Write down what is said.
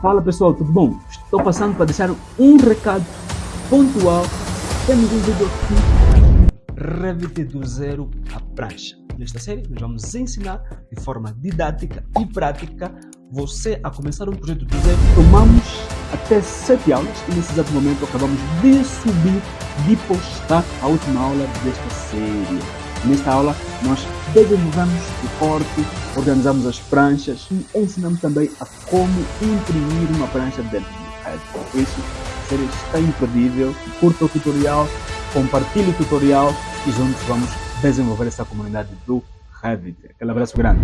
Fala pessoal, tudo bom? Estou passando para deixar um recado pontual. Temos um vídeo aqui, Revit do zero a prancha. Nesta série, nós vamos ensinar de forma didática e prática você a começar um projeto do zero. Tomamos até sete aulas e nesse exato momento acabamos de subir, de postar a última aula desta série. Nesta aula, nós desenvolvemos o corte, organizamos as pranchas e ensinamos também a como imprimir uma prancha dentro do Revit. Por isso, a série está imperdível. Curta o tutorial, compartilhe o tutorial e juntos vamos desenvolver essa comunidade do Revit. Aquele abraço grande.